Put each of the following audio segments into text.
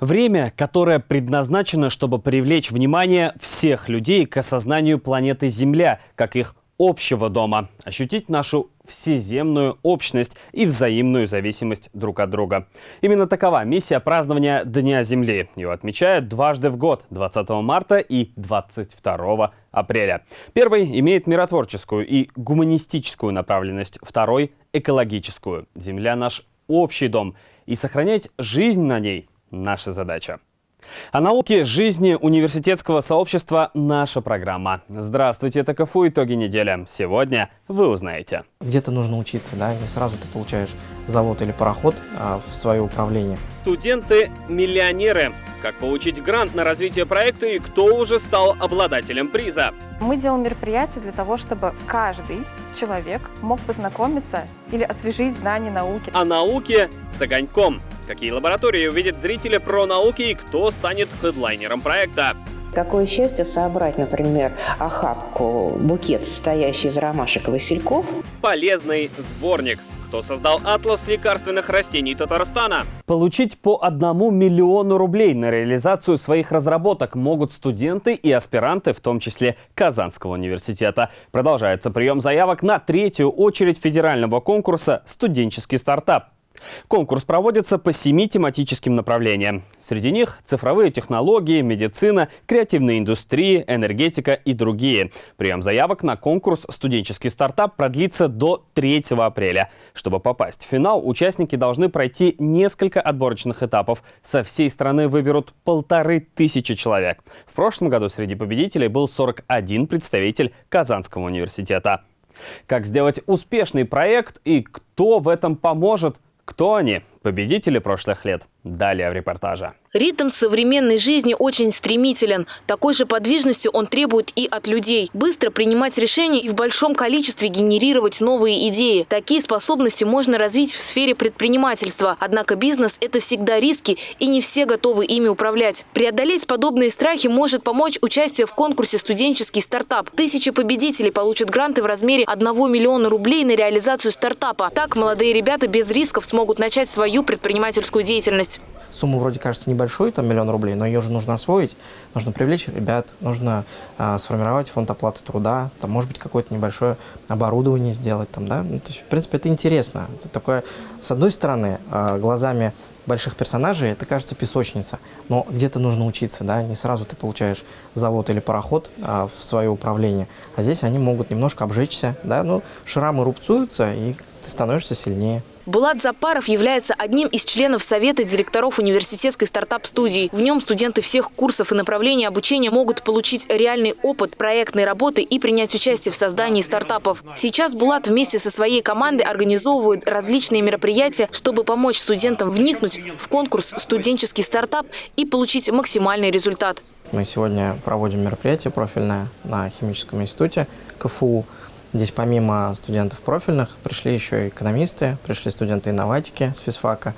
Время, которое предназначено, чтобы привлечь внимание всех людей к осознанию планеты Земля, как их общего дома, ощутить нашу всеземную общность и взаимную зависимость друг от друга. Именно такова миссия празднования Дня Земли. Ее отмечают дважды в год, 20 марта и 22 апреля. Первый имеет миротворческую и гуманистическую направленность, второй – экологическую. Земля – наш общий дом, и сохранять жизнь на ней – наша задача. О науке жизни университетского сообщества наша программа. Здравствуйте, это КФУ «Итоги недели». Сегодня вы узнаете. Где-то нужно учиться, да, не сразу ты получаешь завод или пароход а, в свое управление. Студенты-миллионеры. Как получить грант на развитие проекта и кто уже стал обладателем приза? Мы делаем мероприятия для того, чтобы каждый человек мог познакомиться или освежить знания науки. О науке с огоньком. Какие лаборатории увидят зрители про науки и кто станет хедлайнером проекта? Какое счастье собрать, например, охапку, букет, состоящий из ромашек и васильков. Полезный сборник. Кто создал атлас лекарственных растений Татарстана? Получить по одному миллиону рублей на реализацию своих разработок могут студенты и аспиранты, в том числе Казанского университета. Продолжается прием заявок на третью очередь федерального конкурса «Студенческий стартап». Конкурс проводится по семи тематическим направлениям. Среди них цифровые технологии, медицина, креативная индустрия, энергетика и другие. Прием заявок на конкурс «Студенческий стартап» продлится до 3 апреля. Чтобы попасть в финал, участники должны пройти несколько отборочных этапов. Со всей страны выберут полторы тысячи человек. В прошлом году среди победителей был 41 представитель Казанского университета. Как сделать успешный проект и кто в этом поможет, кто они? Победители прошлых лет. Далее в репортаже. Ритм современной жизни очень стремителен. Такой же подвижности он требует и от людей. Быстро принимать решения и в большом количестве генерировать новые идеи. Такие способности можно развить в сфере предпринимательства. Однако бизнес – это всегда риски, и не все готовы ими управлять. Преодолеть подобные страхи может помочь участие в конкурсе «Студенческий стартап». Тысячи победителей получат гранты в размере 1 миллиона рублей на реализацию стартапа. Так молодые ребята без рисков смогут начать свою предпринимательскую деятельность сумма вроде кажется небольшой, там миллион рублей, но ее же нужно освоить, нужно привлечь ребят, нужно а, сформировать фонд оплаты труда, там, может быть, какое-то небольшое оборудование сделать, там, да, ну, то есть, в принципе, это интересно. Это такое, с одной стороны, а, глазами больших персонажей это кажется песочница, но где-то нужно учиться, да, не сразу ты получаешь завод или пароход а, в свое управление, а здесь они могут немножко обжечься, да, ну, шрамы рубцуются, и ты становишься сильнее. Булат Запаров является одним из членов Совета директоров университетской стартап-студии. В нем студенты всех курсов и направлений обучения могут получить реальный опыт проектной работы и принять участие в создании стартапов. Сейчас Булат вместе со своей командой организовывает различные мероприятия, чтобы помочь студентам вникнуть в конкурс «Студенческий стартап» и получить максимальный результат. Мы сегодня проводим мероприятие профильное на Химическом институте КФУ. Здесь помимо студентов профильных пришли еще экономисты, пришли студенты инноватики с физфака.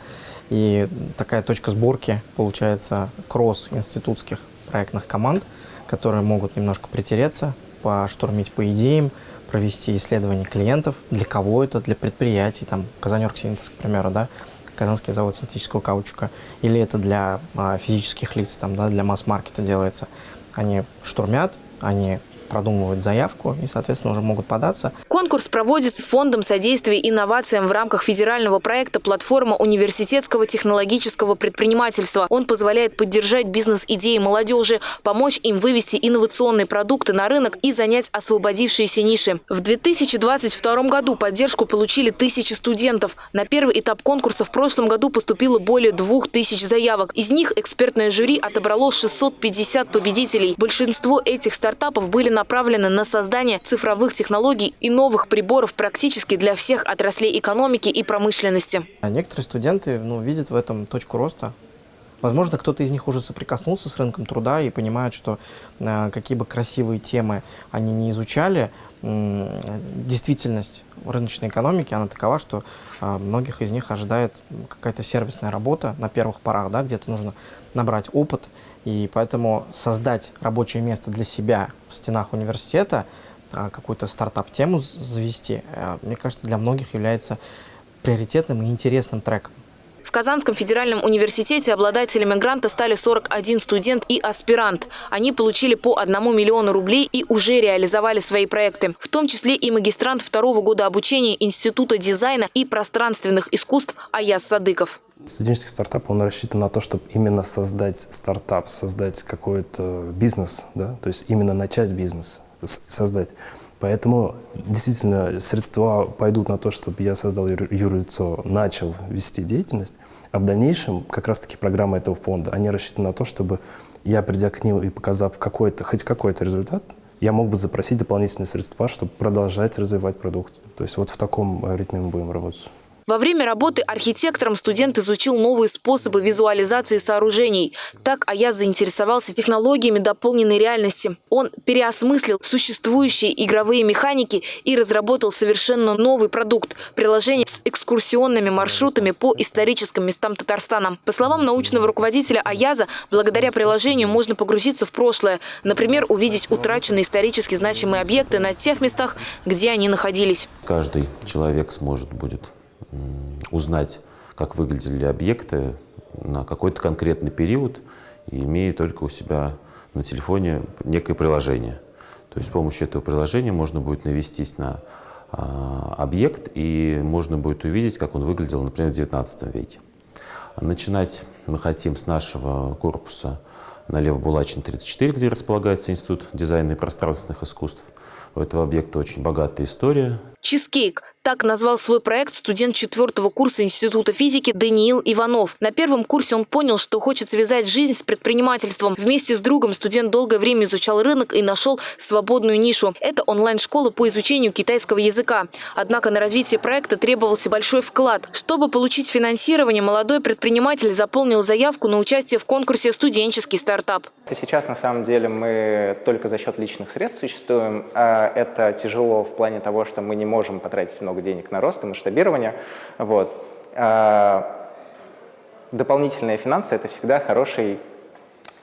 И такая точка сборки получается кросс институтских проектных команд, которые могут немножко притереться, поштурмить по идеям, провести исследования клиентов, для кого это, для предприятий, там, Казанёргсинтез, к примеру, да, Казанский завод синтетического каучука, или это для а, физических лиц, там, да, для масс-маркета делается. Они штурмят, они продумывают заявку и, соответственно, уже могут податься. Конкурс проводится Фондом содействия инновациям в рамках федерального проекта «Платформа университетского технологического предпринимательства». Он позволяет поддержать бизнес-идеи молодежи, помочь им вывести инновационные продукты на рынок и занять освободившиеся ниши. В 2022 году поддержку получили тысячи студентов. На первый этап конкурса в прошлом году поступило более двух тысяч заявок. Из них экспертное жюри отобрало 650 победителей. Большинство этих стартапов были направлены на создание цифровых технологий и новых приборов практически для всех отраслей экономики и промышленности. А некоторые студенты ну, видят в этом точку роста. Возможно, кто-то из них уже соприкоснулся с рынком труда и понимает, что э, какие бы красивые темы они не изучали, э, действительность рыночной экономики, она такова, что э, многих из них ожидает какая-то сервисная работа на первых порах, да, где-то нужно набрать опыт, и поэтому создать рабочее место для себя в стенах университета, а, какую-то стартап-тему завести, э, мне кажется, для многих является приоритетным и интересным треком Казанском федеральном университете обладателями гранта стали 41 студент и аспирант. Они получили по 1 миллиону рублей и уже реализовали свои проекты. В том числе и магистрант второго года обучения Института дизайна и пространственных искусств Аяс Садыков. Студенческий стартап, он рассчитан на то, чтобы именно создать стартап, создать какой-то бизнес, да, то есть именно начать бизнес, создать. Поэтому действительно средства пойдут на то, чтобы я создал юрлицо, начал вести деятельность, а в дальнейшем как раз-таки программа этого фонда, они рассчитаны на то, чтобы я, придя к ним и показав какой-то, хоть какой-то результат, я мог бы запросить дополнительные средства, чтобы продолжать развивать продукт. То есть вот в таком ритме мы будем работать. Во время работы архитектором студент изучил новые способы визуализации сооружений. Так Аяз заинтересовался технологиями дополненной реальности. Он переосмыслил существующие игровые механики и разработал совершенно новый продукт – приложение с экскурсионными маршрутами по историческим местам Татарстана. По словам научного руководителя Аяза, благодаря приложению можно погрузиться в прошлое. Например, увидеть утраченные исторически значимые объекты на тех местах, где они находились. Каждый человек сможет будет узнать, как выглядели объекты на какой-то конкретный период, имея только у себя на телефоне некое приложение. То есть с помощью этого приложения можно будет навестись на а, объект и можно будет увидеть, как он выглядел, например, в XIX веке. Начинать мы хотим с нашего корпуса на Лев Булачин 34, где располагается Институт дизайна и пространственных искусств. У этого объекта очень богатая история. Чизкейк так назвал свой проект студент четвертого курса Института физики Даниил Иванов. На первом курсе он понял, что хочет связать жизнь с предпринимательством. Вместе с другом студент долгое время изучал рынок и нашел свободную нишу. Это онлайн-школа по изучению китайского языка. Однако на развитие проекта требовался большой вклад. Чтобы получить финансирование, молодой предприниматель заполнил заявку на участие в конкурсе «Студенческий стартап». Сейчас, на самом деле, мы только за счет личных средств существуем. А это тяжело в плане того, что мы не можем потратить много много денег на рост и масштабирование. Вот. А, дополнительные финансы – это всегда хороший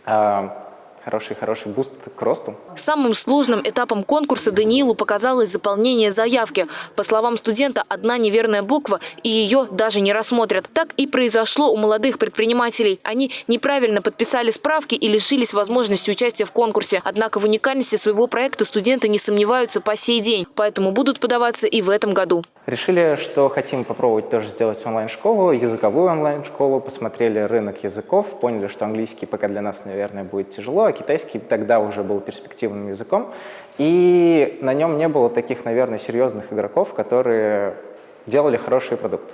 а, хороший-хороший boost к росту. Самым сложным этапом конкурса Даниилу показалось заполнение заявки. По словам студента, одна неверная буква, и ее даже не рассмотрят. Так и произошло у молодых предпринимателей. Они неправильно подписали справки и лишились возможности участия в конкурсе. Однако в уникальности своего проекта студенты не сомневаются по сей день, поэтому будут подаваться и в этом году. Решили, что хотим попробовать тоже сделать онлайн-школу, языковую онлайн-школу, посмотрели рынок языков, поняли, что английский пока для нас, наверное, будет тяжело, китайский тогда уже был перспективным языком. И на нем не было таких, наверное, серьезных игроков, которые делали хороший продукт.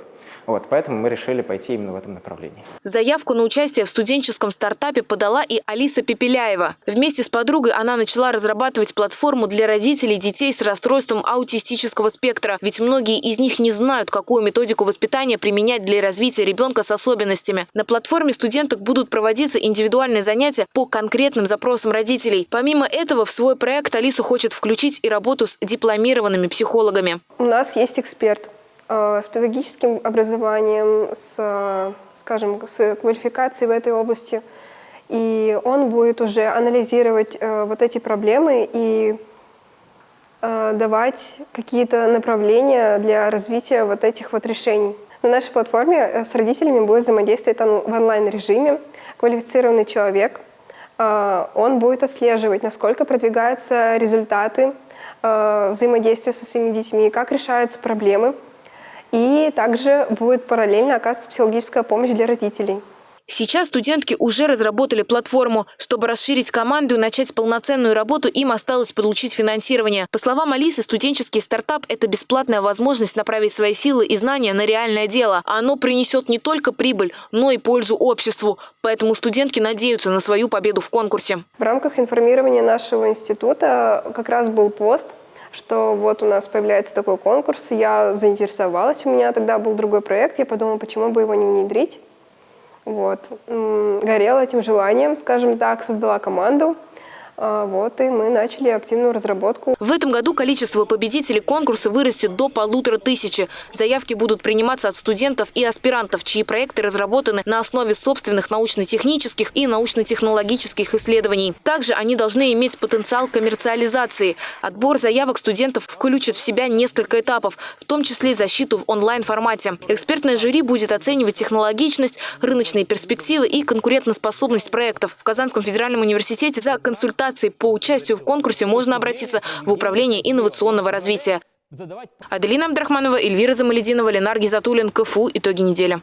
Вот, поэтому мы решили пойти именно в этом направлении. Заявку на участие в студенческом стартапе подала и Алиса Пепеляева. Вместе с подругой она начала разрабатывать платформу для родителей детей с расстройством аутистического спектра. Ведь многие из них не знают, какую методику воспитания применять для развития ребенка с особенностями. На платформе студенток будут проводиться индивидуальные занятия по конкретным запросам родителей. Помимо этого, в свой проект Алиса хочет включить и работу с дипломированными психологами. У нас есть эксперт с педагогическим образованием, с, скажем, с квалификацией в этой области. И он будет уже анализировать э, вот эти проблемы и э, давать какие-то направления для развития вот этих вот решений. На нашей платформе с родителями будет взаимодействовать в онлайн-режиме квалифицированный человек. Он будет отслеживать, насколько продвигаются результаты взаимодействия со своими детьми, как решаются проблемы – и также будет параллельно оказываться психологическая помощь для родителей. Сейчас студентки уже разработали платформу. Чтобы расширить команду и начать полноценную работу, им осталось получить финансирование. По словам Алисы, студенческий стартап – это бесплатная возможность направить свои силы и знания на реальное дело. А оно принесет не только прибыль, но и пользу обществу. Поэтому студентки надеются на свою победу в конкурсе. В рамках информирования нашего института как раз был пост что вот у нас появляется такой конкурс, я заинтересовалась, у меня тогда был другой проект, я подумала, почему бы его не внедрить. Вот. Горела этим желанием, скажем так, создала команду, вот, и мы начали активную разработку. В этом году количество победителей конкурса вырастет до полутора тысячи. Заявки будут приниматься от студентов и аспирантов, чьи проекты разработаны на основе собственных научно-технических и научно-технологических исследований. Также они должны иметь потенциал коммерциализации. Отбор заявок студентов включит в себя несколько этапов, в том числе защиту в онлайн-формате. Экспертное жюри будет оценивать технологичность, рыночные перспективы и конкурентоспособность проектов. В Казанском федеральном университете за консультацией консультаций по участию в конкурсе можно обратиться в Управление инновационного развития. Аделина Абдрахманова, Эльвира Замалединова, Ленар Гизатуллин, КФУ. Итоги недели.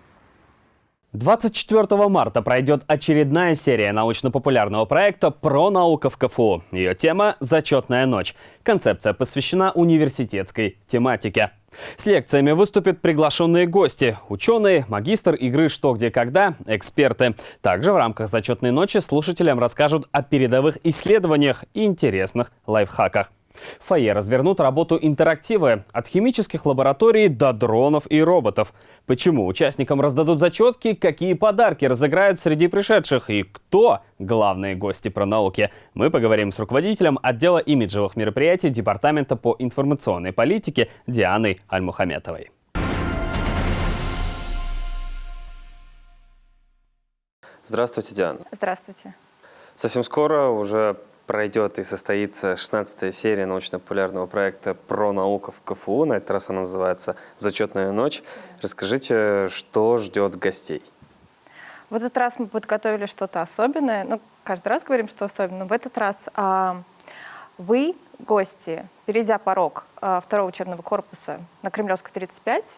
24 марта пройдет очередная серия научно-популярного проекта «Про наука в КФУ». Ее тема – «Зачетная ночь». Концепция посвящена университетской тематике. С лекциями выступят приглашенные гости – ученые, магистр игры «Что, где, когда», эксперты. Также в рамках зачетной ночи слушателям расскажут о передовых исследованиях и интересных лайфхаках. В фойе развернут работу интерактивы от химических лабораторий до дронов и роботов. Почему участникам раздадут зачетки, какие подарки разыграют среди пришедших и кто главные гости про науки. Мы поговорим с руководителем отдела имиджевых мероприятий Департамента по информационной политике Дианой Альмухаметовой. Здравствуйте, Диана. Здравствуйте. Совсем скоро уже пройдет и состоится 16-я серия научно-популярного проекта «Про науку в КФУ». На этот раз она называется «Зачетная ночь». Расскажите, что ждет гостей? В этот раз мы подготовили что-то особенное. Ну, каждый раз говорим, что особенно. В этот раз а, вы, гости, перейдя порог а, второго учебного корпуса на Кремлевской 35,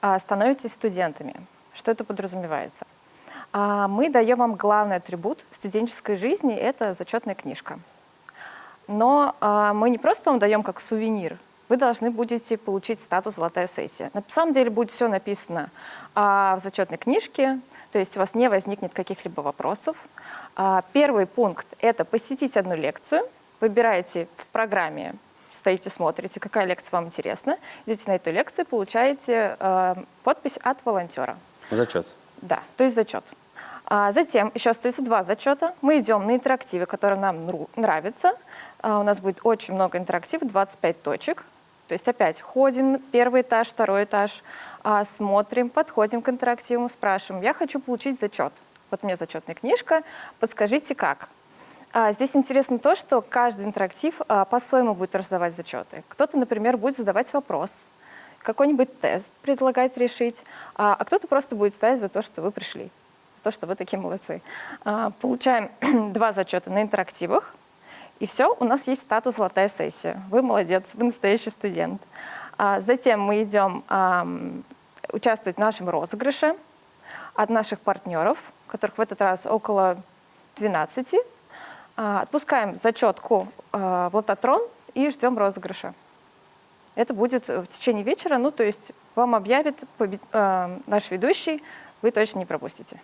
а, становитесь студентами. Что это подразумевается? А, мы даем вам главный атрибут студенческой жизни – это зачетная книжка. Но а, мы не просто вам даем как сувенир, вы должны будете получить статус «Золотая сессия». На самом деле будет все написано а, в зачетной книжке, то есть у вас не возникнет каких-либо вопросов. Первый пункт – это посетить одну лекцию. Выбираете в программе, стоите, смотрите, какая лекция вам интересна, идете на эту лекцию, получаете подпись от волонтера. Зачет. Да, то есть зачет. А затем еще остается два зачета. Мы идем на интерактивы, которые нам нравятся. А у нас будет очень много интерактивов, 25 точек. То есть опять ходим, первый этаж, второй этаж, а, смотрим, подходим к интерактиву, спрашиваем, я хочу получить зачет. Вот мне зачетная книжка, подскажите как. А, здесь интересно то, что каждый интерактив а, по-своему будет раздавать зачеты. Кто-то, например, будет задавать вопрос, какой-нибудь тест предлагать решить, а, а кто-то просто будет ставить за то, что вы пришли то, что вы такие молодцы. А, получаем два зачета на интерактивах, и все, у нас есть статус «Золотая сессия». Вы молодец, вы настоящий студент. А, затем мы идем участвовать в нашем розыгрыше от наших партнеров, которых в этот раз около 12. А, отпускаем зачетку в лототрон и ждем розыгрыша. Это будет в течение вечера, ну то есть вам объявит наш ведущий, вы точно не пропустите.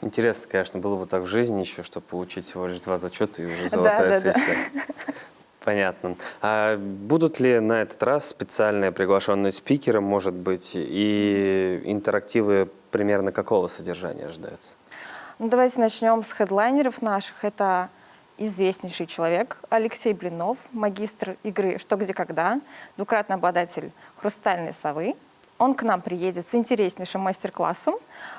Интересно, конечно, было бы так в жизни еще, чтобы получить всего лишь два зачета и уже золотая да, сессия. Да, да. Понятно. А будут ли на этот раз специальные приглашенные спикеры, может быть, и интерактивы примерно какого содержания ожидаются? Ну, давайте начнем с хедлайнеров наших. Это известнейший человек Алексей Блинов, магистр игры «Что, где, когда», двукратный обладатель «Хрустальной совы», он к нам приедет с интереснейшим мастер-классом,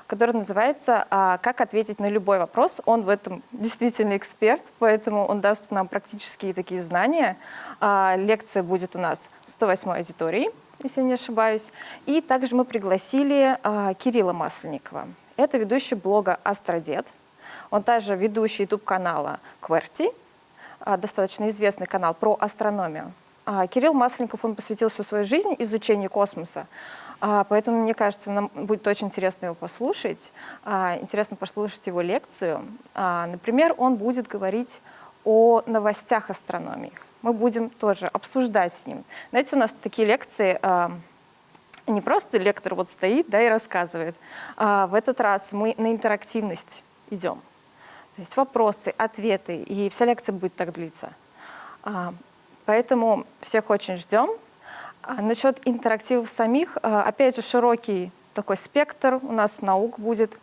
который называется а, «Как ответить на любой вопрос». Он в этом действительно эксперт, поэтому он даст нам практические такие знания. А, лекция будет у нас в 108 аудитории, если не ошибаюсь. И также мы пригласили а, Кирилла Масленникова. Это ведущий блога «Астродед». Он также ведущий YouTube-канала «Кверти», достаточно известный канал про астрономию. Кирилл Масленников, он посвятил всю свою жизнь изучению космоса. А, поэтому, мне кажется, нам будет очень интересно его послушать. А, интересно послушать его лекцию. А, например, он будет говорить о новостях астрономии. Мы будем тоже обсуждать с ним. Знаете, у нас такие лекции, не просто лектор вот стоит да, и рассказывает. В этот раз мы на интерактивность идем. То есть вопросы, ответы, и вся лекция будет так длиться. Поэтому всех очень ждем. А насчет интерактивов самих, а, опять же, широкий такой спектр у нас наук будет.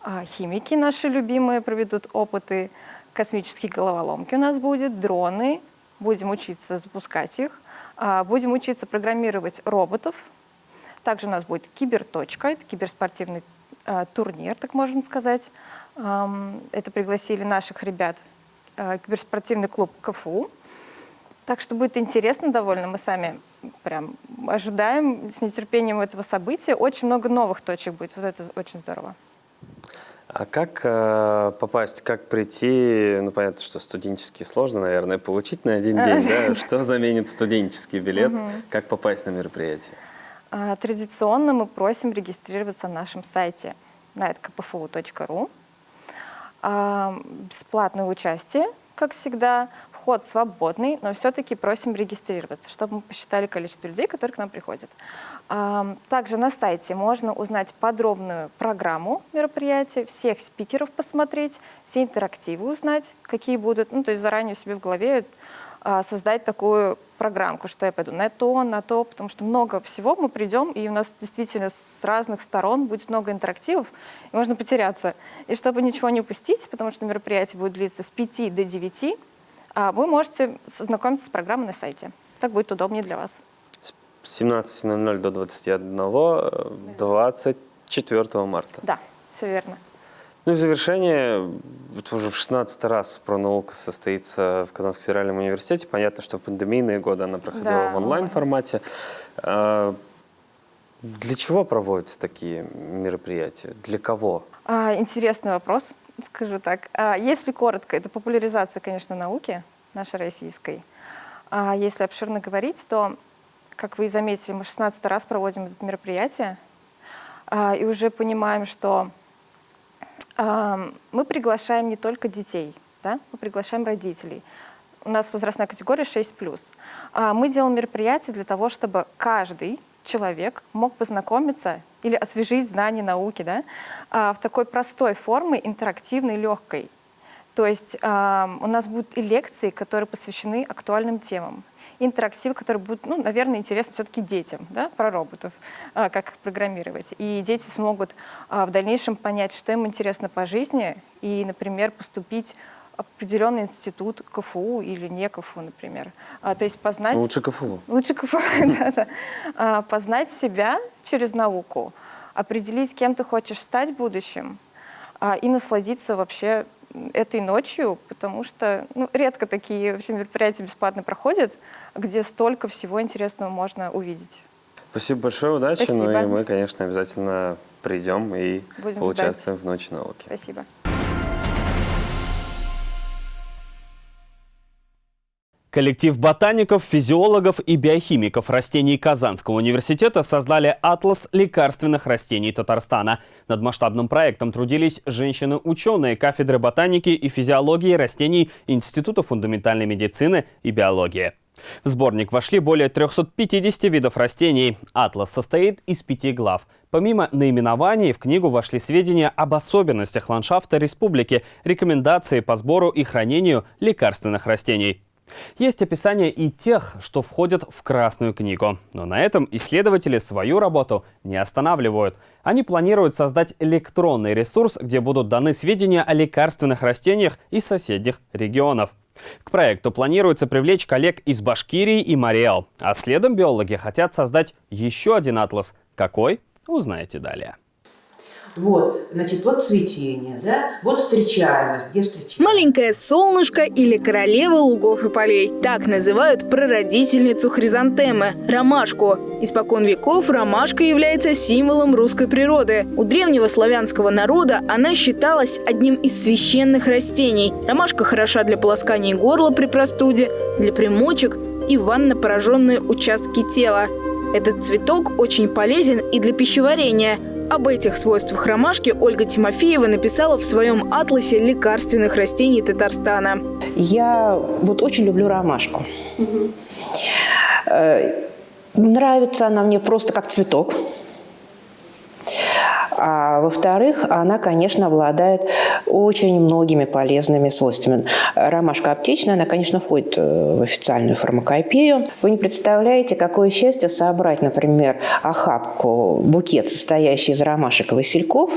А, химики наши любимые проведут опыты, космические головоломки у нас будет, дроны, будем учиться запускать их, а, будем учиться программировать роботов. Также у нас будет киберточка, это киберспортивный а, турнир, так можно сказать. Это пригласили наших ребят, а, киберспортивный клуб КФУ. Так что будет интересно довольно, мы сами прям ожидаем с нетерпением этого события. Очень много новых точек будет, вот это очень здорово. А как э, попасть, как прийти, ну понятно, что студенческий сложно, наверное, получить на один день, да? Что заменит студенческий билет? Как попасть на мероприятие? А, традиционно мы просим регистрироваться на нашем сайте nightkpfu.ru. А, бесплатное участие, как всегда, вход свободный, но все-таки просим регистрироваться, чтобы мы посчитали количество людей, которые к нам приходят. Также на сайте можно узнать подробную программу мероприятия, всех спикеров посмотреть, все интерактивы узнать, какие будут, ну, то есть заранее себе в голове а, создать такую программку, что я пойду на то, на то, потому что много всего мы придем, и у нас действительно с разных сторон будет много интерактивов, и можно потеряться. И чтобы ничего не упустить, потому что мероприятие будет длиться с 5 до 9, а вы можете знакомиться с программой на сайте. Так будет удобнее для вас. С 17.00 до 21, 24 э, марта. Да, все верно. Ну и в завершение, это уже в 16 раз про науку состоится в Казанском федеральном университете. Понятно, что в пандемийные годы она проходила да, в онлайн-формате. А, для чего проводятся такие мероприятия? Для кого? А, интересный вопрос скажу так. А, если коротко, это популяризация, конечно, науки нашей российской. А если обширно говорить, то, как вы и заметили, мы 16 раз проводим это мероприятие, а, и уже понимаем, что мы приглашаем не только детей, да? мы приглашаем родителей. У нас возрастная категория 6+. Мы делаем мероприятие для того, чтобы каждый человек мог познакомиться или освежить знания науки да, а, в такой простой форме, интерактивной, легкой. То есть а, у нас будут и лекции, которые посвящены актуальным темам, интерактивы, которые будут, ну, наверное, интересны все-таки детям, да, про роботов, а, как их программировать. И дети смогут в дальнейшем понять, что им интересно по жизни, и, например, поступить определенный институт КФУ или не КФУ, например. А, то есть познать... Лучше КФУ. Лучше КФУ, да-да. А, познать себя через науку, определить, кем ты хочешь стать в будущем, а, и насладиться вообще этой ночью, потому что ну, редко такие вообще мероприятия бесплатно проходят, где столько всего интересного можно увидеть. Спасибо большое, удачи. Спасибо. Ну и мы, конечно, обязательно придем и Будем поучаствуем ждать. в Ночи науки. Спасибо. Коллектив ботаников, физиологов и биохимиков растений Казанского университета создали атлас лекарственных растений Татарстана. Над масштабным проектом трудились женщины-ученые кафедры ботаники и физиологии растений Института фундаментальной медицины и биологии. В сборник вошли более 350 видов растений. Атлас состоит из пяти глав. Помимо наименований, в книгу вошли сведения об особенностях ландшафта республики, рекомендации по сбору и хранению лекарственных растений. Есть описание и тех, что входят в Красную книгу. Но на этом исследователи свою работу не останавливают. Они планируют создать электронный ресурс, где будут даны сведения о лекарственных растениях из соседних регионов. К проекту планируется привлечь коллег из Башкирии и Мариэл. А следом биологи хотят создать еще один атлас. Какой? Узнаете далее. Вот, значит, вот цветение, да, вот встречаемость, где встречаемость. Маленькое солнышко или королева лугов и полей. Так называют прародительницу хризантемы – ромашку. Испокон веков ромашка является символом русской природы. У древнего славянского народа она считалась одним из священных растений. Ромашка хороша для полоскания горла при простуде, для примочек и ванно пораженные участки тела. Этот цветок очень полезен и для пищеварения – об этих свойствах ромашки Ольга Тимофеева написала в своем атласе лекарственных растений Татарстана. Я вот очень люблю ромашку. Угу. Нравится она мне просто как цветок. А во-вторых, она, конечно, обладает очень многими полезными свойствами. ромашка аптечная, она, конечно, входит э, в официальную фармакопею. Вы не представляете, какое счастье собрать, например, охапку, букет, состоящий из ромашек и васильков,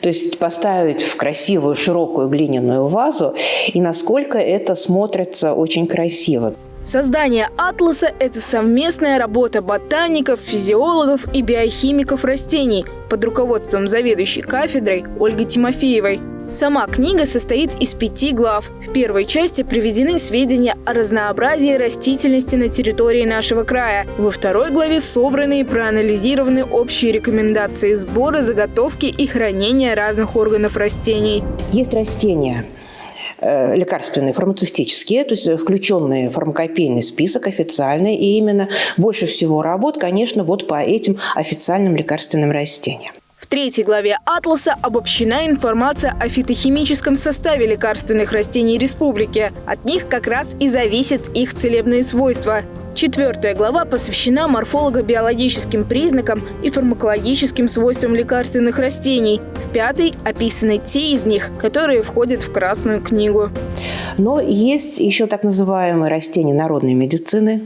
то есть поставить в красивую широкую глиняную вазу, и насколько это смотрится очень красиво. Создание атласа – это совместная работа ботаников, физиологов и биохимиков растений под руководством заведующей кафедрой Ольги Тимофеевой. Сама книга состоит из пяти глав. В первой части приведены сведения о разнообразии растительности на территории нашего края. Во второй главе собраны и проанализированы общие рекомендации сбора, заготовки и хранения разных органов растений. Есть растения, лекарственные, фармацевтические, то есть включенные в фармакопейный список официальный. И именно больше всего работ, конечно, вот по этим официальным лекарственным растениям. В третьей главе «Атласа» обобщена информация о фитохимическом составе лекарственных растений республики. От них как раз и зависят их целебные свойства. Четвертая глава посвящена морфолого-биологическим признакам и фармакологическим свойствам лекарственных растений. В пятой описаны те из них, которые входят в Красную книгу. Но есть еще так называемые растения народной медицины,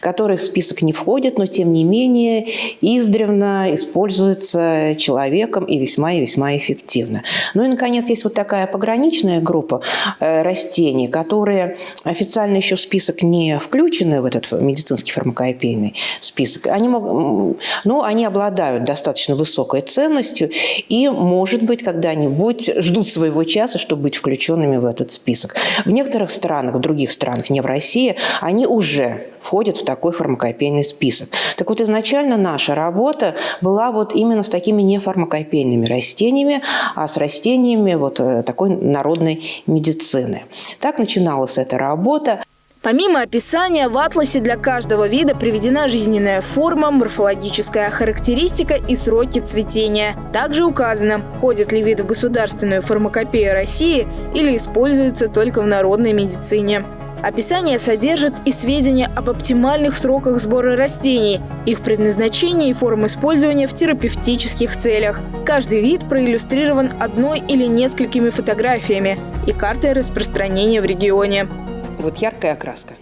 которые в список не входят, но тем не менее издревно используются человеком и весьма и весьма эффективно. Ну и, наконец, есть вот такая пограничная группа э, растений, которые официально еще в список не включены, в этот медицинский фармакопейный список. Они, могут, ну, они обладают достаточно высокой ценностью и, может быть, когда-нибудь ждут своего часа, чтобы быть включенными в этот список. В некоторых странах, в других странах, не в России, они уже входят в такой фармакопейный список. Так вот, изначально наша работа была вот именно с такими нефармакопейными растениями, а с растениями вот э, такой народной медицины. Так начиналась эта работа. Помимо описания, в атласе для каждого вида приведена жизненная форма, морфологическая характеристика и сроки цветения. Также указано, входит ли вид в государственную фармакопею России или используется только в народной медицине. Описание содержит и сведения об оптимальных сроках сбора растений, их предназначении и форм использования в терапевтических целях. Каждый вид проиллюстрирован одной или несколькими фотографиями и картой распространения в регионе вот яркая окраска.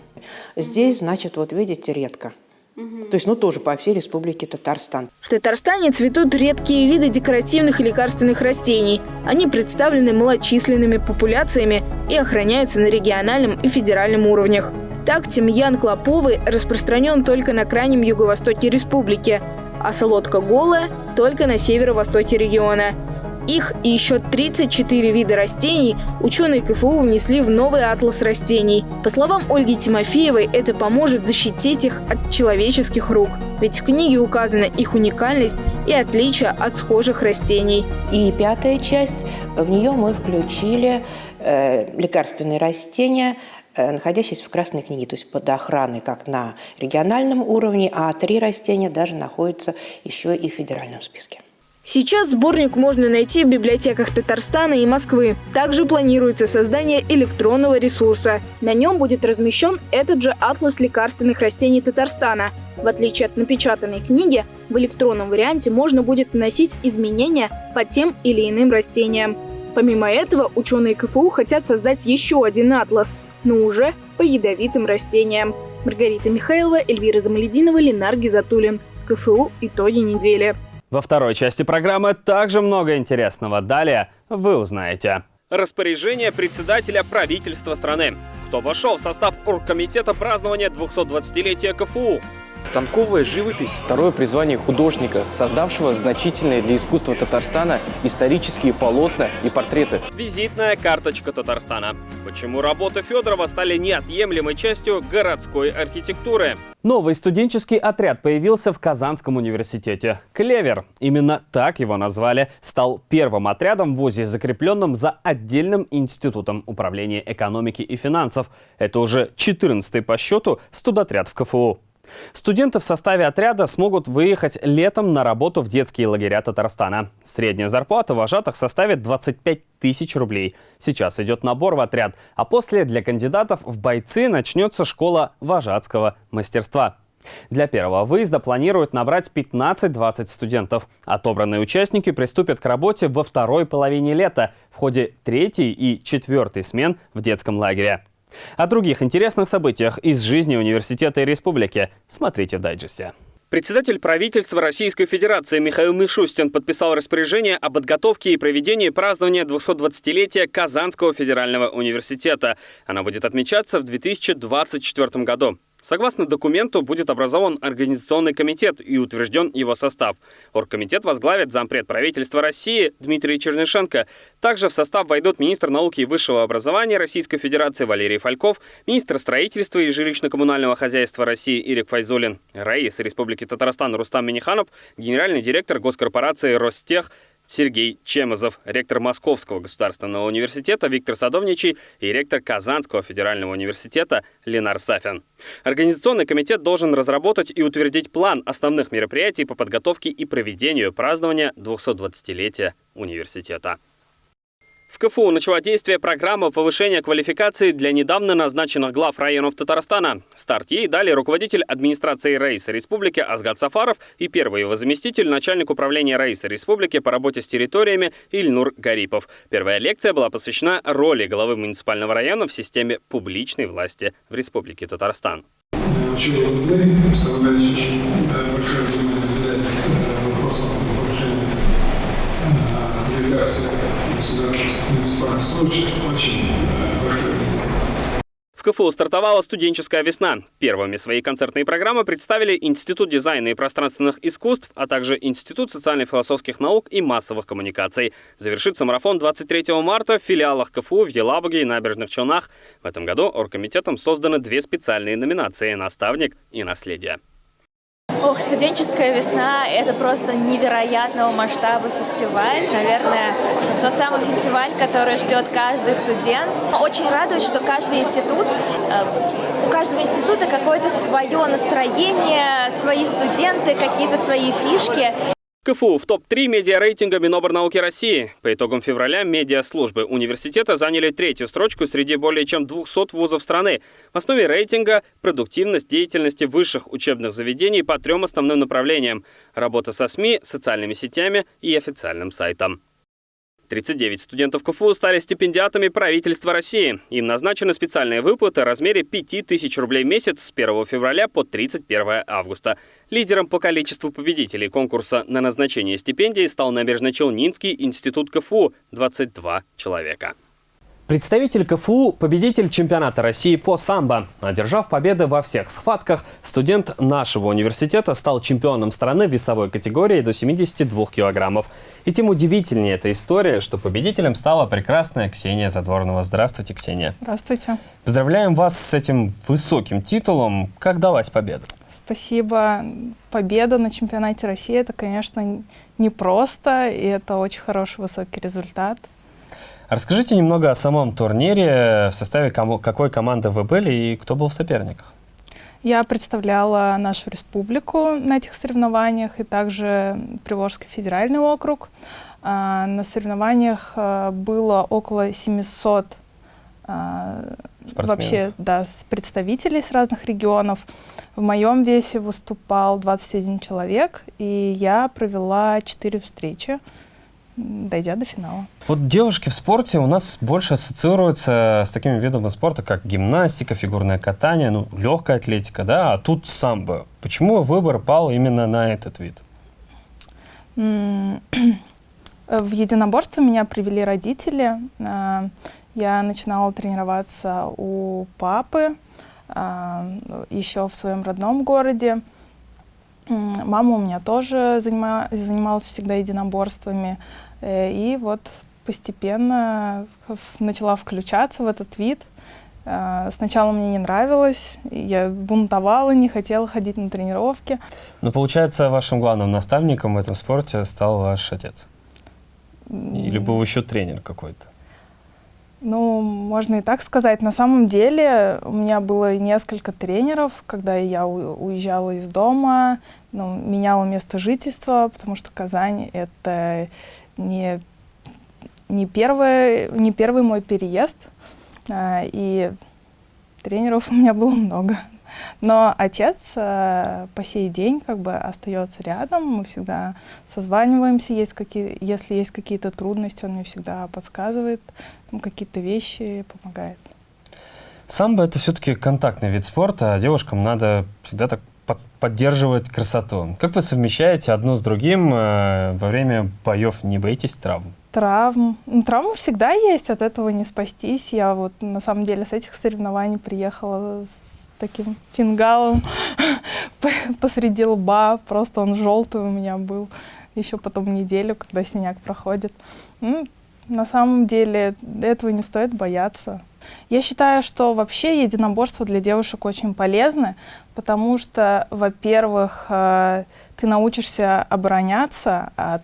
Здесь, значит, вот видите, редко. То есть, ну, тоже по всей республике Татарстан. В Татарстане цветут редкие виды декоративных и лекарственных растений. Они представлены малочисленными популяциями и охраняются на региональном и федеральном уровнях. Так, тимьян клоповый распространен только на крайнем юго-востоке республики, а солодка голая – только на северо-востоке региона. Их и еще 34 вида растений ученые КФУ внесли в новый атлас растений. По словам Ольги Тимофеевой, это поможет защитить их от человеческих рук. Ведь в книге указана их уникальность и отличие от схожих растений. И пятая часть, в нее мы включили э, лекарственные растения, э, находящиеся в Красной книге, то есть под охраной как на региональном уровне, а три растения даже находятся еще и в федеральном списке. Сейчас сборник можно найти в библиотеках Татарстана и Москвы. Также планируется создание электронного ресурса. На нем будет размещен этот же атлас лекарственных растений Татарстана. В отличие от напечатанной книги, в электронном варианте можно будет вносить изменения по тем или иным растениям. Помимо этого, ученые КФУ хотят создать еще один атлас, но уже по ядовитым растениям. Маргарита Михайлова, Эльвира Замалединова, Ленар Гизатуллин. КФУ «Итоги недели». Во второй части программы также много интересного. Далее вы узнаете. Распоряжение председателя правительства страны. Кто вошел в состав оргкомитета празднования 220-летия КФУ? Станковая живопись – второе призвание художника, создавшего значительные для искусства Татарстана исторические полотна и портреты. Визитная карточка Татарстана. Почему работы Федорова стали неотъемлемой частью городской архитектуры? Новый студенческий отряд появился в Казанском университете. «Клевер» – именно так его назвали – стал первым отрядом в ВУЗе, закрепленным за отдельным институтом управления экономики и финансов. Это уже 14-й по счету студотряд в КФУ. Студенты в составе отряда смогут выехать летом на работу в детские лагеря Татарстана. Средняя зарплата вожатых составит 25 тысяч рублей. Сейчас идет набор в отряд, а после для кандидатов в бойцы начнется школа вожатского мастерства. Для первого выезда планируют набрать 15-20 студентов. Отобранные участники приступят к работе во второй половине лета в ходе третьей и четвертой смен в детском лагере. О других интересных событиях из жизни университета и республики смотрите в дайджесте. Председатель правительства Российской Федерации Михаил Мишустин подписал распоряжение о подготовке и проведении празднования 220-летия Казанского федерального университета. Она будет отмечаться в 2024 году. Согласно документу, будет образован Организационный комитет и утвержден его состав. Оргкомитет возглавит зампред правительства России Дмитрий Чернышенко. Также в состав войдут министр науки и высшего образования Российской Федерации Валерий Фальков, министр строительства и жилищно-коммунального хозяйства России Ирик Файзулин, Раис Республики Татарстан Рустам Миниханов, генеральный директор госкорпорации Ростех Сергей Чемозов, ректор Московского государственного университета Виктор Садовничий и ректор Казанского федерального университета Ленар Сафин. Организационный комитет должен разработать и утвердить план основных мероприятий по подготовке и проведению празднования 220-летия университета. В КФУ начала действие программа повышения квалификации для недавно назначенных глав районов Татарстана. Старт ей дали руководитель администрации Рейса Республики Азгат Сафаров и первый его заместитель, начальник управления Рейса Республики по работе с территориями Ильнур Гарипов. Первая лекция была посвящена роли главы муниципального района в системе публичной власти в Республике Татарстан. Очень большое внимание вопросам повышения квалификации э, в КФУ стартовала студенческая весна. Первыми свои концертные программы представили Институт дизайна и пространственных искусств, а также Институт социально-философских наук и массовых коммуникаций. Завершится марафон 23 марта в филиалах КФУ в Елабуге и Набережных Челнах. В этом году оргкомитетом созданы две специальные номинации «Наставник» и «Наследие». Ох, студенческая весна – это просто невероятного масштаба фестиваль. Наверное, тот самый фестиваль, который ждет каждый студент. Очень радует, что каждый институт, э, у каждого института какое-то свое настроение, свои студенты, какие-то свои фишки. КФУ в топ-3 медиарейтинга Миноборнауки России. По итогам февраля медиаслужбы университета заняли третью строчку среди более чем 200 вузов страны. В основе рейтинга – продуктивность деятельности высших учебных заведений по трем основным направлениям – работа со СМИ, социальными сетями и официальным сайтом. 39 студентов КФУ стали стипендиатами правительства России. Им назначены специальные выплаты в размере 5000 рублей в месяц с 1 февраля по 31 августа. Лидером по количеству победителей конкурса на назначение стипендий стал Набережно-Челнинский институт КФУ – 22 человека. Представитель КФУ – победитель чемпионата России по самбо. Одержав победы во всех схватках, студент нашего университета стал чемпионом страны весовой категории до 72 килограммов. И тем удивительнее эта история, что победителем стала прекрасная Ксения Задворнова. Здравствуйте, Ксения. Здравствуйте. Поздравляем вас с этим высоким титулом. Как далась победа? Спасибо. Победа на чемпионате России – это, конечно, непросто, и это очень хороший высокий результат. Расскажите немного о самом турнире, в составе кому, какой команды вы были и кто был в соперниках. Я представляла нашу республику на этих соревнованиях и также Приволжский федеральный округ. А, на соревнованиях а, было около 700 а, вообще да, представителей с разных регионов. В моем весе выступал 21 человек, и я провела 4 встречи дойдя до финала. Вот девушки в спорте у нас больше ассоциируются с такими видами спорта, как гимнастика, фигурное катание, ну, легкая атлетика, да, а тут самбо. Почему выбор пал именно на этот вид? В единоборство меня привели родители. А, я начинала тренироваться у папы а, еще в своем родном городе. Мама у меня тоже занималась всегда единоборствами. Э, и вот постепенно начала включаться в этот вид. Э, сначала мне не нравилось, я бунтовала, не хотела ходить на тренировки. Но получается, вашим главным наставником в этом спорте стал ваш отец? Или был еще тренер какой-то? Ну, можно и так сказать. На самом деле у меня было несколько тренеров, когда я уезжала из дома, ну, меняла место жительства, потому что Казань — это не, не, первый, не первый мой переезд, а, и тренеров у меня было много. Но отец э, по сей день как бы остается рядом, мы всегда созваниваемся, есть какие, если есть какие-то трудности, он мне всегда подсказывает какие-то вещи, помогает. Самбо — это все-таки контактный вид спорта, а девушкам надо всегда так под, поддерживать красоту. Как вы совмещаете одно с другим э, во время боев? Не боитесь травм? Травм. Ну, травмы всегда есть, от этого не спастись. Я вот на самом деле с этих соревнований приехала с таким фингалом посреди лба. Просто он желтый у меня был. Еще потом неделю, когда синяк проходит. Ну, на самом деле этого не стоит бояться. Я считаю, что вообще единоборство для девушек очень полезно, потому что, во-первых, э, ты научишься обороняться от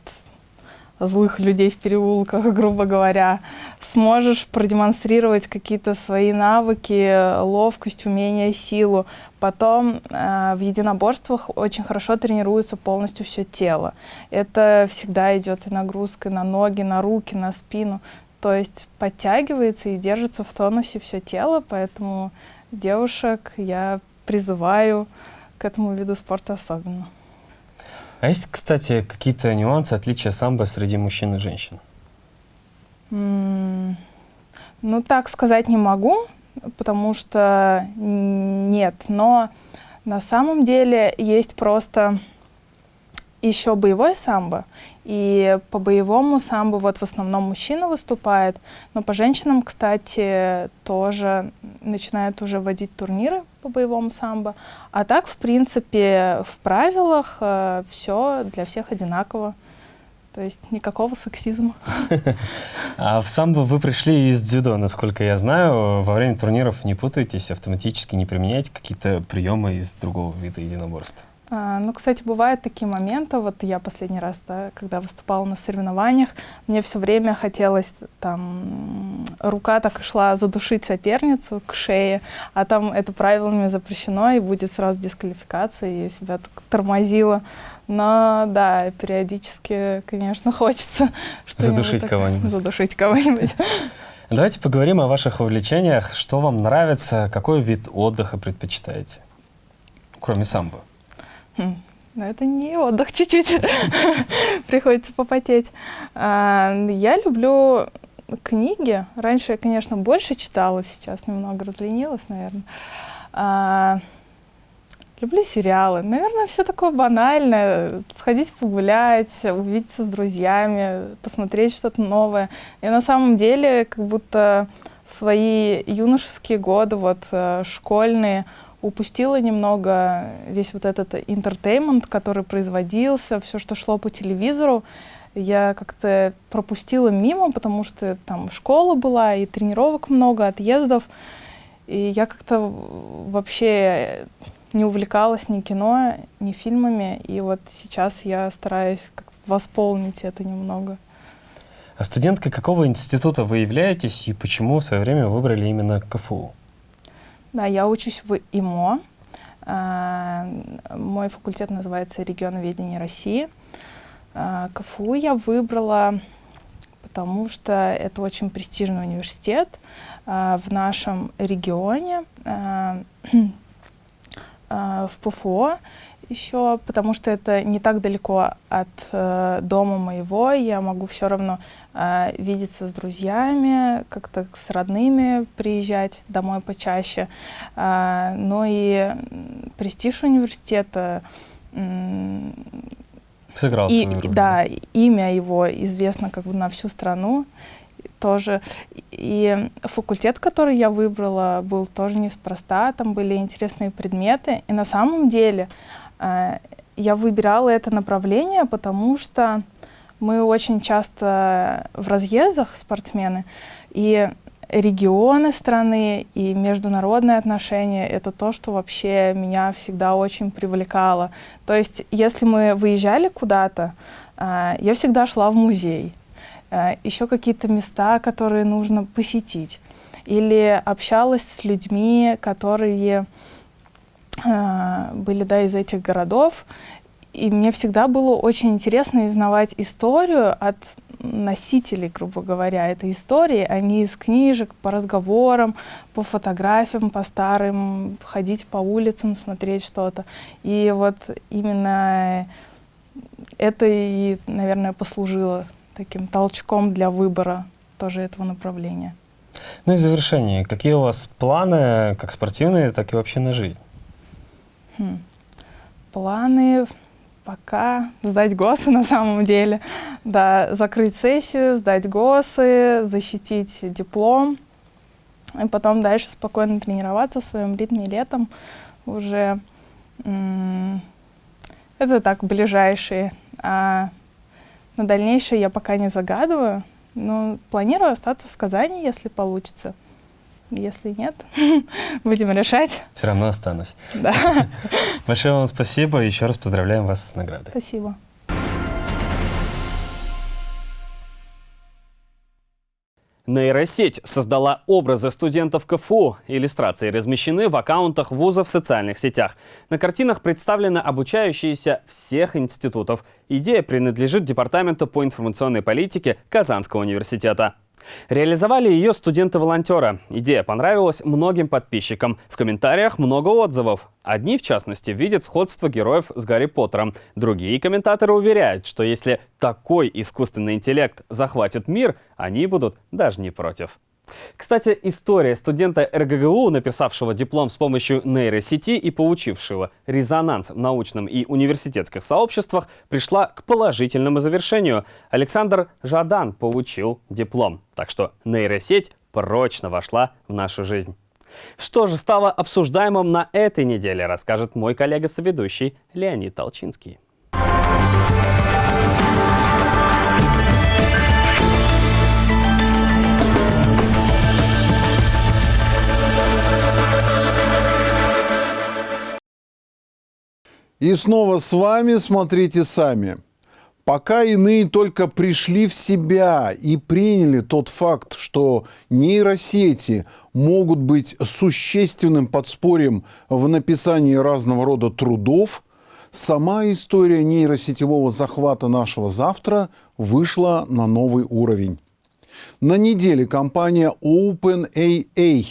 злых людей в переулках, грубо говоря, сможешь продемонстрировать какие-то свои навыки, ловкость, умения, силу. Потом э, в единоборствах очень хорошо тренируется полностью все тело. Это всегда идет и нагрузка на ноги, на руки, на спину. То есть подтягивается и держится в тонусе все тело, поэтому девушек я призываю к этому виду спорта особенно. А есть, кстати, какие-то нюансы, отличия самбо среди мужчин и женщин? Ну, так сказать не могу, потому что нет. Но на самом деле есть просто еще боевой самбо. И по боевому самбо вот в основном мужчина выступает, но по женщинам, кстати, тоже начинают уже вводить турниры по боевому самбо. А так, в принципе, в правилах э, все для всех одинаково. То есть никакого сексизма. А в самбо вы пришли из дзюдо, насколько я знаю. Во время турниров не путаетесь, автоматически не применяете какие-то приемы из другого вида единоборства? А, ну, кстати, бывают такие моменты. Вот я последний раз, да, когда выступала на соревнованиях, мне все время хотелось, там, рука так и шла задушить соперницу к шее, а там это правилами запрещено, и будет сразу дисквалификация, и я себя так тормозила. Но, да, периодически, конечно, хочется задушить кого-нибудь. Задушить кого-нибудь. Давайте поговорим о ваших увлечениях. Что вам нравится, какой вид отдыха предпочитаете, кроме самбо? Хм, но это не отдых чуть-чуть, приходится попотеть. А, я люблю книги. Раньше я, конечно, больше читала, сейчас немного разленилась, наверное. А, люблю сериалы. Наверное, все такое банальное. Сходить погулять, увидеться с друзьями, посмотреть что-то новое. И на самом деле, как будто в свои юношеские годы, вот э, школьные, упустила немного весь вот этот интертеймент, который производился, все, что шло по телевизору. Я как-то пропустила мимо, потому что там школа была, и тренировок много, отъездов. И я как-то вообще не увлекалась ни кино, ни фильмами. И вот сейчас я стараюсь восполнить это немного. А студенткой какого института вы являетесь и почему в свое время выбрали именно КФУ? Да, я учусь в ИМО. А, мой факультет называется «Регионоведение России». А, КФУ я выбрала, потому что это очень престижный университет а, в нашем регионе, в ПФО еще, потому что это не так далеко от э, дома моего. Я могу все равно э, видеться с друзьями, как-то с родными приезжать домой почаще. Э, но и престиж университета... Э, Сыграл и. Да, имя его известно как бы на всю страну тоже. И факультет, который я выбрала, был тоже неспроста. Там были интересные предметы. И на самом деле я выбирала это направление, потому что мы очень часто в разъездах, спортсмены, и регионы страны и международные отношения — это то, что вообще меня всегда очень привлекало. То есть, если мы выезжали куда-то, э, я всегда шла в музей, э, еще какие-то места, которые нужно посетить, или общалась с людьми, которые были да, из этих городов. И мне всегда было очень интересно узнавать историю от носители, грубо говоря, этой истории, они из книжек, по разговорам, по фотографиям, по старым, ходить по улицам, смотреть что-то. И вот именно это и, наверное, послужило таким толчком для выбора тоже этого направления. Ну и в завершение, какие у вас планы, как спортивные, так и вообще на жизнь? Хм. Планы пока сдать ГОСы на самом деле. Да, закрыть сессию, сдать ГОСы, защитить диплом. И потом дальше спокойно тренироваться в своем ритме летом уже. Это так, ближайшие. А на дальнейшее я пока не загадываю. Но планирую остаться в Казани, если получится. Если нет, будем решать. Все равно останусь. Да. Большое вам спасибо. Еще раз поздравляем вас с наградой. Спасибо. Нейросеть создала образы студентов КФУ. Иллюстрации размещены в аккаунтах вузов в социальных сетях. На картинах представлены обучающиеся всех институтов. Идея принадлежит Департаменту по информационной политике Казанского университета. Реализовали ее студенты-волонтеры. Идея понравилась многим подписчикам. В комментариях много отзывов. Одни, в частности, видят сходство героев с Гарри Поттером. Другие комментаторы уверяют, что если такой искусственный интеллект захватит мир, они будут даже не против. Кстати, история студента РГГУ, написавшего диплом с помощью нейросети и получившего резонанс в научном и университетских сообществах, пришла к положительному завершению. Александр Жадан получил диплом. Так что нейросеть прочно вошла в нашу жизнь. Что же стало обсуждаемым на этой неделе, расскажет мой коллега-соведущий Леонид Толчинский. И снова с вами смотрите сами. Пока иные только пришли в себя и приняли тот факт, что нейросети могут быть существенным подспорьем в написании разного рода трудов, сама история нейросетевого захвата нашего завтра вышла на новый уровень. На неделе компания OpenAA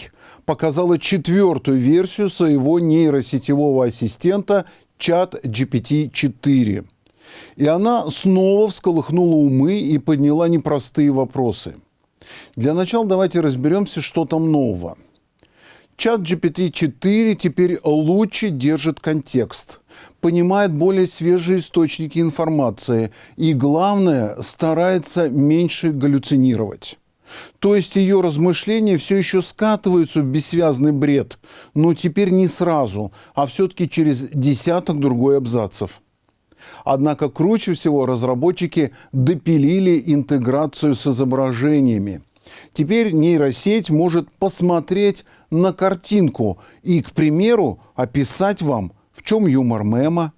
показала четвертую версию своего нейросетевого ассистента чат GPT-4. И она снова всколыхнула умы и подняла непростые вопросы. Для начала давайте разберемся, что там нового. Чат GPT-4 теперь лучше держит контекст, понимает более свежие источники информации и, главное, старается меньше галлюцинировать. То есть ее размышления все еще скатываются в бессвязный бред, но теперь не сразу, а все-таки через десяток другой абзацев. Однако круче всего разработчики допилили интеграцию с изображениями. Теперь нейросеть может посмотреть на картинку и, к примеру, описать вам, в чем юмор мема,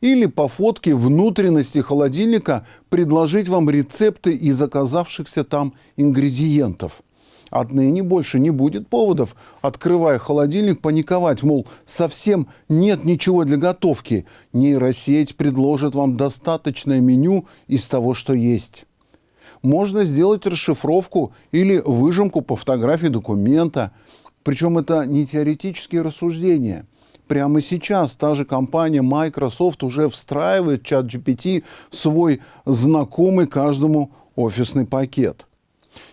или по фотке внутренности холодильника предложить вам рецепты из оказавшихся там ингредиентов. Отныне больше не будет поводов, открывая холодильник, паниковать, мол, совсем нет ничего для готовки. Нейросеть предложит вам достаточное меню из того, что есть. Можно сделать расшифровку или выжимку по фотографии документа. Причем это не теоретические рассуждения – прямо сейчас та же компания Microsoft уже встраивает чат GPT в свой знакомый каждому офисный пакет.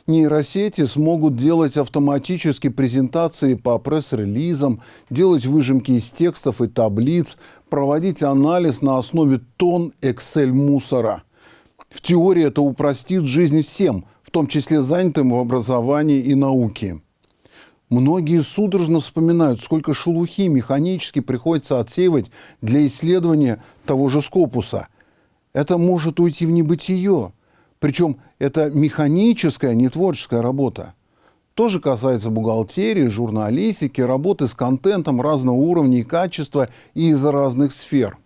Нейросети смогут делать автоматически презентации по пресс-релизам, делать выжимки из текстов и таблиц, проводить анализ на основе тон Excel-мусора. В теории это упростит жизнь всем, в том числе занятым в образовании и науке. Многие судорожно вспоминают, сколько шелухи механически приходится отсеивать для исследования того же скопуса. Это может уйти в небытие. Причем это механическая, не творческая работа. Тоже касается бухгалтерии, журналистики, работы с контентом разного уровня и качества и из разных сфер.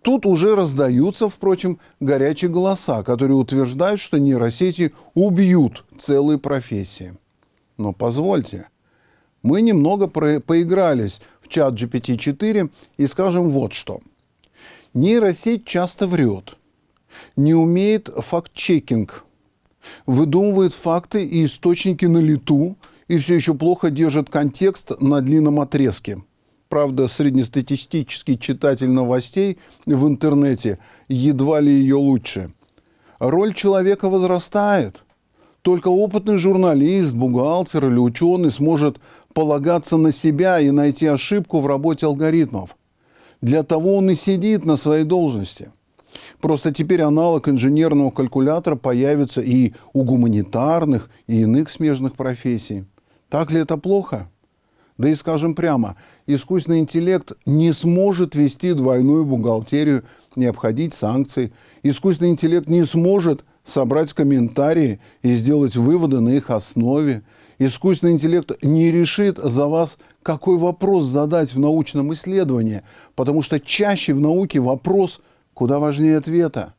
Тут уже раздаются, впрочем, горячие голоса, которые утверждают, что нейросети убьют целые профессии. Но позвольте, мы немного поигрались в чат GPT-4 и скажем вот что. Нейросеть часто врет. не умеет факт-чекинг, выдумывает факты и источники на лету и все еще плохо держит контекст на длинном отрезке. Правда, среднестатистический читатель новостей в интернете едва ли ее лучше. Роль человека возрастает. Только опытный журналист, бухгалтер или ученый сможет полагаться на себя и найти ошибку в работе алгоритмов. Для того он и сидит на своей должности. Просто теперь аналог инженерного калькулятора появится и у гуманитарных, и иных смежных профессий. Так ли это плохо? Да и скажем прямо, искусственный интеллект не сможет вести двойную бухгалтерию, не обходить санкции. Искусственный интеллект не сможет собрать комментарии и сделать выводы на их основе. Искусственный интеллект не решит за вас, какой вопрос задать в научном исследовании, потому что чаще в науке вопрос куда важнее ответа.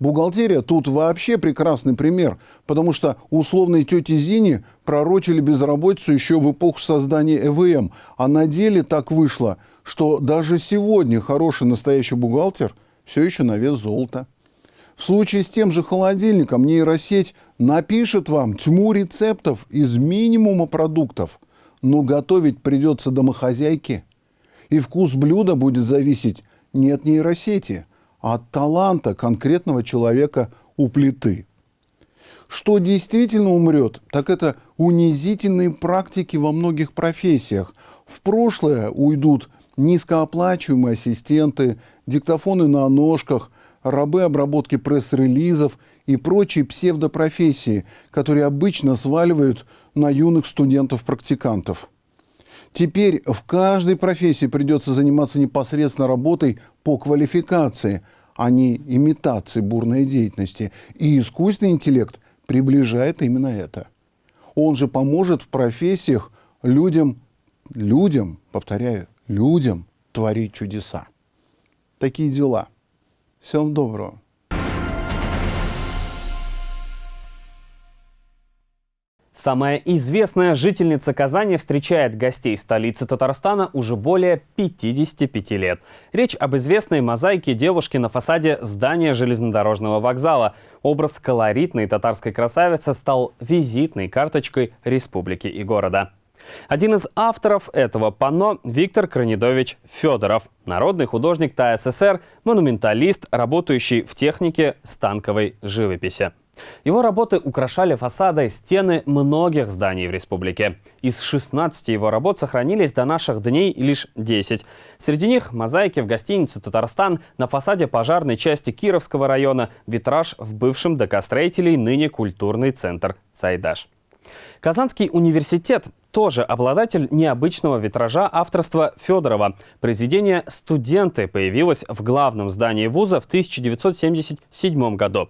Бухгалтерия тут вообще прекрасный пример, потому что условной тете Зине пророчили безработицу еще в эпоху создания ЭВМ, а на деле так вышло, что даже сегодня хороший настоящий бухгалтер все еще на вес золота. В случае с тем же холодильником нейросеть напишет вам тьму рецептов из минимума продуктов, но готовить придется домохозяйке. И вкус блюда будет зависеть не от нейросети – от таланта конкретного человека у плиты. Что действительно умрет, так это унизительные практики во многих профессиях. В прошлое уйдут низкооплачиваемые ассистенты, диктофоны на ножках, рабы обработки пресс-релизов и прочие псевдопрофессии, которые обычно сваливают на юных студентов-практикантов. Теперь в каждой профессии придется заниматься непосредственно работой по квалификации, а не имитацией бурной деятельности. И искусственный интеллект приближает именно это. Он же поможет в профессиях людям, людям, повторяю, людям творить чудеса. Такие дела. Всем доброго. Самая известная жительница Казани встречает гостей столицы Татарстана уже более 55 лет. Речь об известной мозаике девушки на фасаде здания железнодорожного вокзала. Образ колоритной татарской красавицы стал визитной карточкой республики и города. Один из авторов этого панно – Виктор Кранидович Федоров, народный художник ТАССР, монументалист, работающий в технике станковой живописи. Его работы украшали фасады стены многих зданий в республике. Из 16 его работ сохранились до наших дней лишь 10. Среди них мозаики в гостинице «Татарстан», на фасаде пожарной части Кировского района, витраж в бывшем ДК строителей, ныне культурный центр «Сайдаш». Казанский университет тоже обладатель необычного витража авторства Федорова. Произведение «Студенты» появилось в главном здании вуза в 1977 году.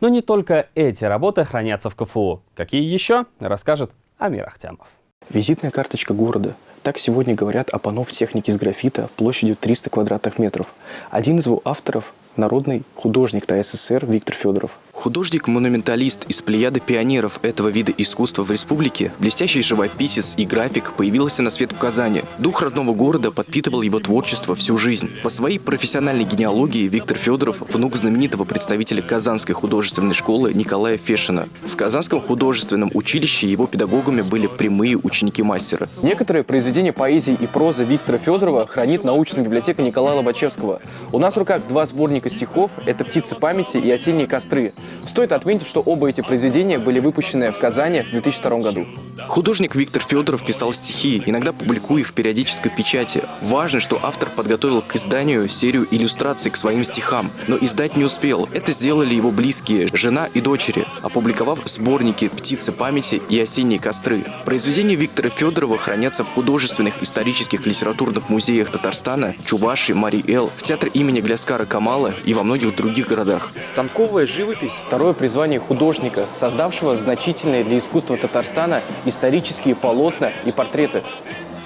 Но не только эти работы хранятся в КФУ. Какие еще, расскажет Амир Ахтямов. Визитная карточка города. Так сегодня говорят о панно в технике с графита площадью 300 квадратных метров. Один из его авторов – народный художник ТССР Виктор Федоров. Художник-монументалист из плеяды пионеров этого вида искусства в республике, блестящий живописец и график появился на свет в Казани. Дух родного города подпитывал его творчество всю жизнь. По своей профессиональной генеалогии Виктор Федоров – внук знаменитого представителя Казанской художественной школы Николая Фешина. В Казанском художественном училище его педагогами были прямые ученики мастера. Некоторые произведения поэзии и прозы Виктора Федорова хранит научная библиотека Николая Лобачевского. У нас в руках два сборника стихов – это «Птицы памяти» и «Осенние костры». Стоит отметить, что оба эти произведения были выпущены в Казани в 2002 году. Художник Виктор Федоров писал стихи, иногда публикуя их в периодической печати. Важно, что автор подготовил к изданию серию иллюстраций к своим стихам, но издать не успел. Это сделали его близкие, жена и дочери, опубликовав сборники «Птицы памяти» и «Осенние костры». Произведения Виктора Федорова хранятся в художественных, исторических, литературных музеях Татарстана, Чуваши, Мари-Эл, в театре имени Гляскара Камала и во многих других городах. Станковая живопись – второе призвание художника, создавшего значительные для искусства Татарстана исторические полотна и портреты.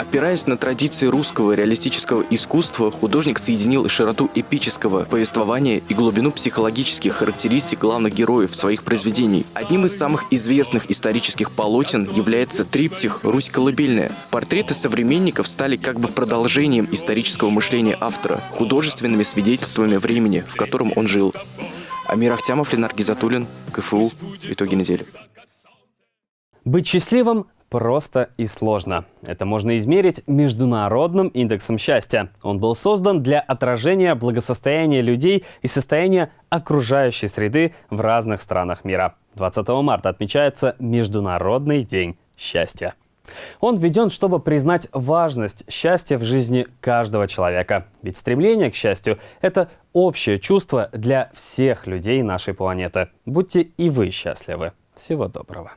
Опираясь на традиции русского реалистического искусства, художник соединил широту эпического повествования и глубину психологических характеристик главных героев своих произведений. Одним из самых известных исторических полотен является триптих «Русь колыбельная». Портреты современников стали как бы продолжением исторического мышления автора, художественными свидетельствами времени, в котором он жил. Амир Ахтямов, Ленар Гизатуллин, КФУ. Итоги недели. Быть счастливым просто и сложно. Это можно измерить Международным индексом счастья. Он был создан для отражения благосостояния людей и состояния окружающей среды в разных странах мира. 20 марта отмечается Международный день счастья. Он введен, чтобы признать важность счастья в жизни каждого человека. Ведь стремление к счастью – это общее чувство для всех людей нашей планеты. Будьте и вы счастливы. Всего доброго.